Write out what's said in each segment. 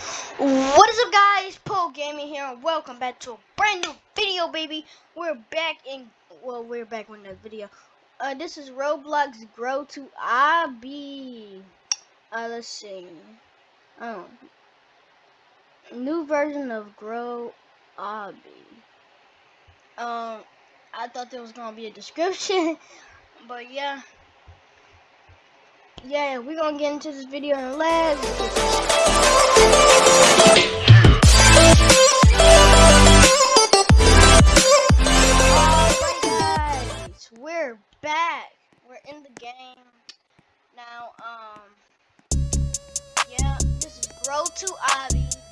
What is up guys? Poe Gaming here and welcome back to a brand new video baby. We're back in well we're back with another video. Uh this is Roblox Grow to Obby. Uh let's see. Oh new version of Grow Obby. Um I thought there was gonna be a description but yeah yeah, we're gonna get into this video and let's guys, we're back. We're in the game. Now, um yeah, this is Grow to Obby.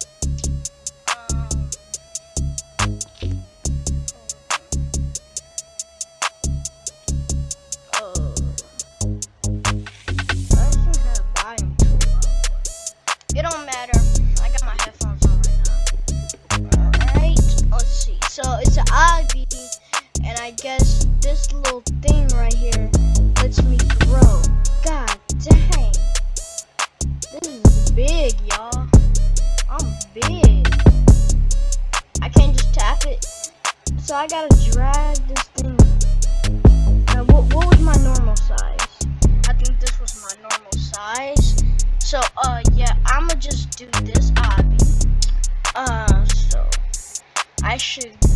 This thing. Now, what, what was my normal size? I think this was my normal size. So, uh, yeah, I'ma just do this obby. Uh, so, I should...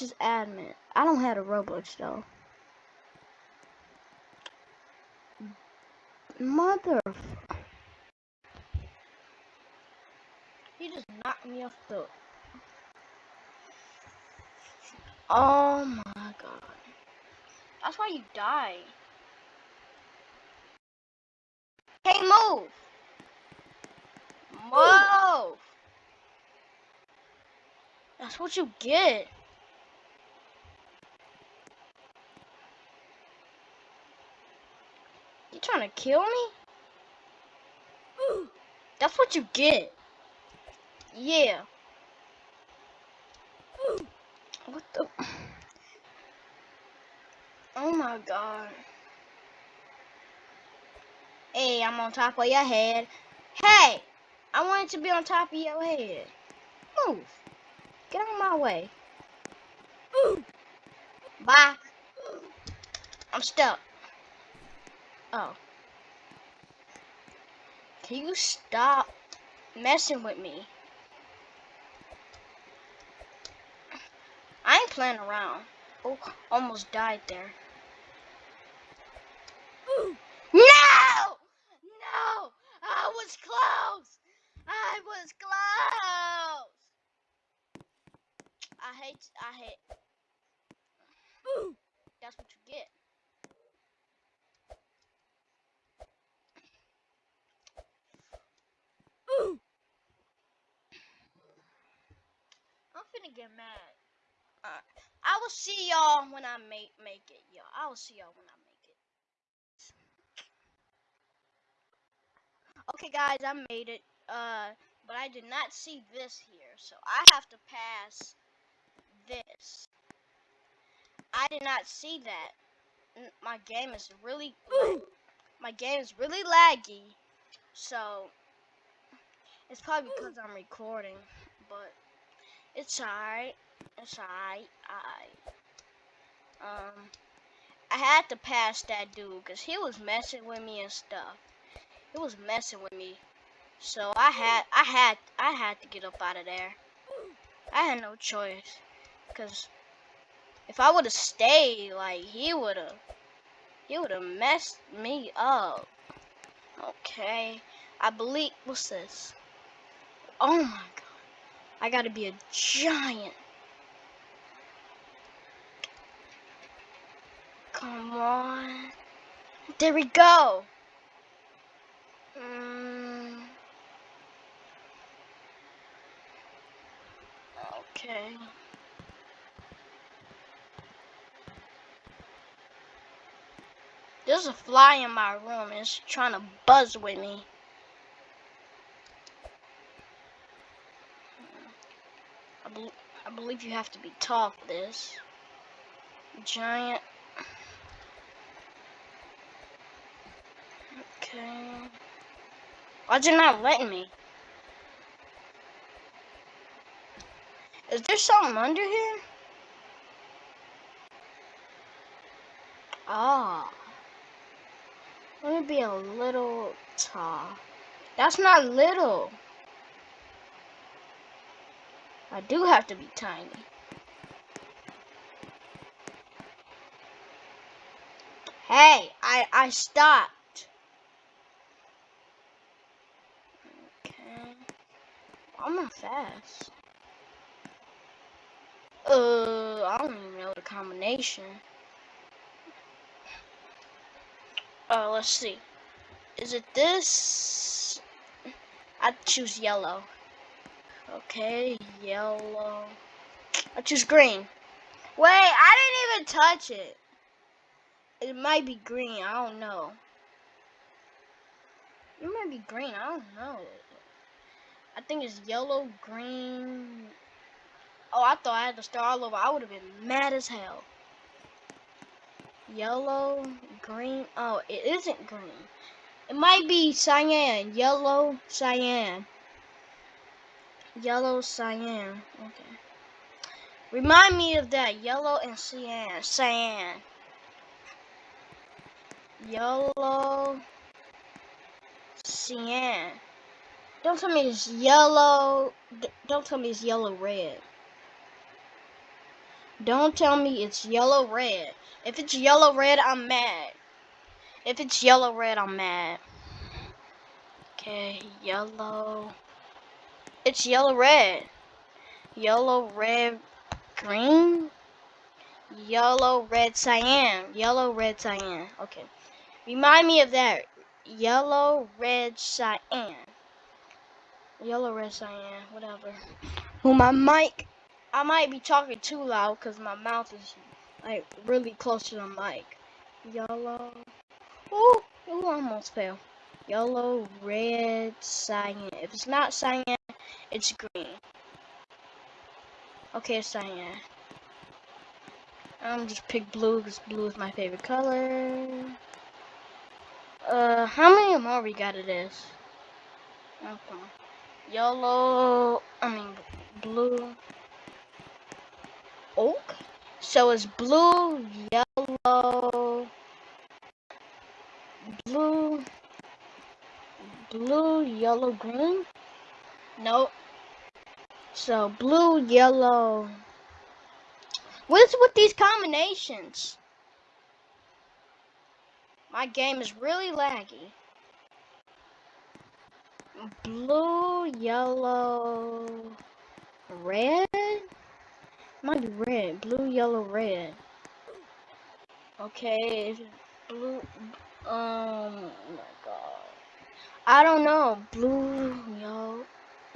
Much admin? I don't have a Roblox though. Mother. He just knocked me off the. Oh my god. That's why you die. Hey, move! Move! That's what you get. You trying to kill me? That's what you get. Yeah. What the? Oh my god. Hey, I'm on top of your head. Hey! I wanted to be on top of your head. Move. Get out of my way. Bye. I'm stuck. Oh. Can you stop messing with me? I ain't playing around. Oh, almost died there. Ooh. No! No! I was close! I was close! I hate, I hate. That's what you get. Finna get mad. I will see y'all when I make make it, y'all. I will see y'all when I make it. Okay, guys, I made it. Uh, but I did not see this here, so I have to pass this. I did not see that. My game is really, my game is really laggy, so it's probably because I'm recording, but it's alright. It's alright. I um I had to pass that dude because he was messing with me and stuff. He was messing with me. So I had I had I had to get up out of there. I had no choice. Cause if I would have stayed, like he would have he would have messed me up. Okay. I believe what's this? Oh my. I gotta be a giant. Come on. There we go. Mm. Okay. There's a fly in my room. It's trying to buzz with me. I, be I believe you have to be tall for this. Giant. Okay. Why'd you not letting me? Is there something under here? Ah. Let me be a little tall. That's not little. I do have to be tiny. Hey, I I stopped. Okay. I'm not fast. Uh, I don't even know the combination. Uh, let's see. Is it this? I choose yellow. Okay, yellow. I choose green. Wait, I didn't even touch it. It might be green. I don't know. It might be green. I don't know. I think it's yellow, green. Oh, I thought I had to start all over. I would have been mad as hell. Yellow, green. Oh, it isn't green. It might be cyan. Yellow, cyan. Yellow, cyan. Okay. Remind me of that. Yellow and cyan. Cyan. Yellow, cyan. Don't tell me it's yellow. Don't tell me it's yellow red. Don't tell me it's yellow red. If it's yellow red, I'm mad. If it's yellow red, I'm mad. Okay, yellow. It's yellow red. Yellow red green. Yellow red cyan. Yellow red cyan. Okay. Remind me of that. Yellow red cyan. Yellow red cyan. Whatever. Who my mic I might be talking too loud because my mouth is like really close to the mic. Yellow. Ooh, ooh, almost fell. Yellow, red, cyan. If it's not cyan, it's green. Okay, it's cyan. I'm just pick blue because blue is my favorite color. Uh, how many more we got of this? Okay. Yellow, I mean blue oak. So it's blue, yellow, blue, blue, yellow, green. Nope. So blue, yellow. What's with these combinations? My game is really laggy. Blue, yellow, red? Might be red. Blue, yellow, red. Okay, blue, um, oh my god. I don't know. Blue, yellow,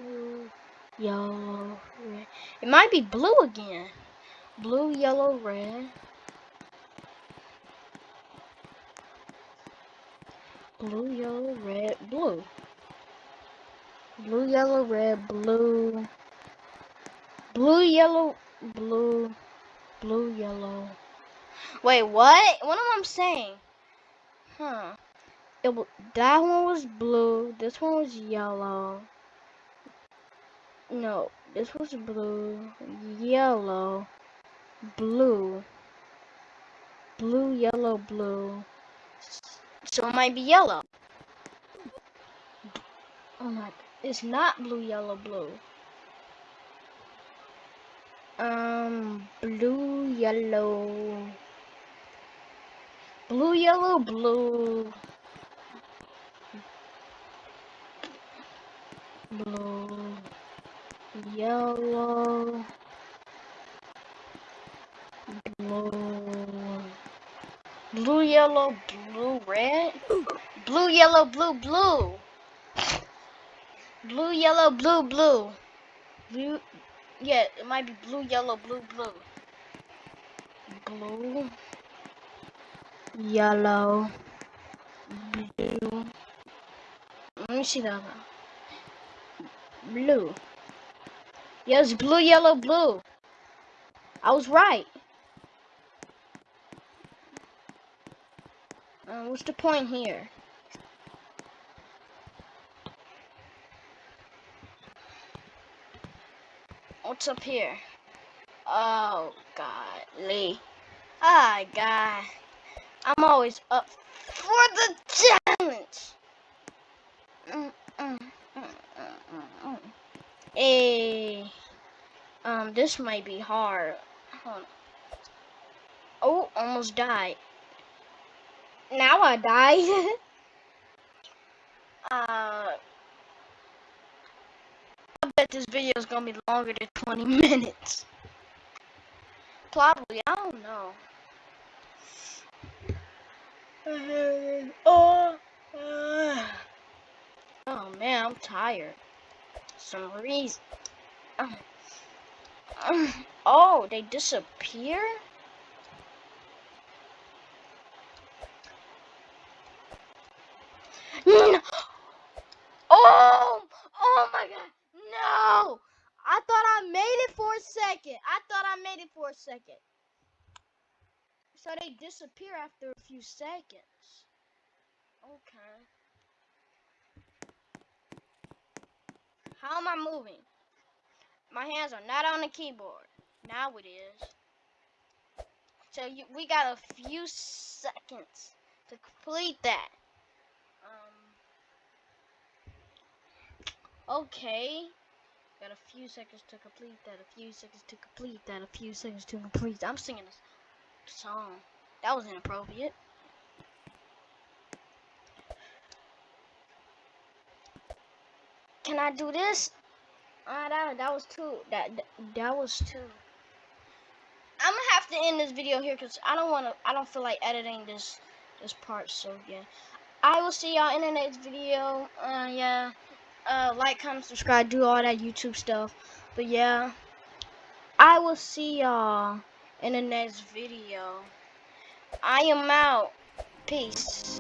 blue, yellow, red. It might be blue again. Blue, yellow, red. Blue, yellow, red, blue. Blue, yellow, red, blue. Blue, yellow, blue, blue, yellow. Wait, what? What am I saying? Huh. It, that one was blue. This one was yellow. No, this was blue, yellow, blue, blue, yellow, blue. So it might be yellow. Oh my, it's not blue, yellow, blue. Um, blue, yellow, blue, yellow, blue, blue, yellow, blue, blue, yellow, blue, red, blue, yellow, blue, blue, blue, yellow, blue, blue, blue. Yeah, it might be blue, yellow, blue, blue, blue, yellow, blue. Let me see that. Blue. Yes, blue, yellow, blue. I was right. Uh, what's the point here? What's up here? Oh, golly. Ah, God. I'm always up for the challenge. Mm, mm, mm, hey. Um, this might be hard. Oh, almost died. Now I died. uh, I bet this video is gonna be longer than 20 minutes. Probably, I don't know. oh, oh man, I'm tired. Some um, reason. Um, oh, they disappear? No. Oh, oh my god. No. I thought I made it for a second. I thought I made it for a second. So they disappear after a few seconds. Okay. How am I moving? My hands are not on the keyboard. Now it is. So you, we got a few seconds to complete that. Um, okay. Got a few seconds to complete that, a few seconds to complete that, a few seconds to complete. I'm singing this song. That was inappropriate. Can I do this? Ah, uh, that that was two. That, that was two. I'm gonna have to end this video here because I don't want to. I don't feel like editing this this part. So yeah, I will see y'all in the next video. Uh, yeah. Uh, like, comment, subscribe, do all that YouTube stuff. But yeah, I will see y'all in the next video. I am out. Peace.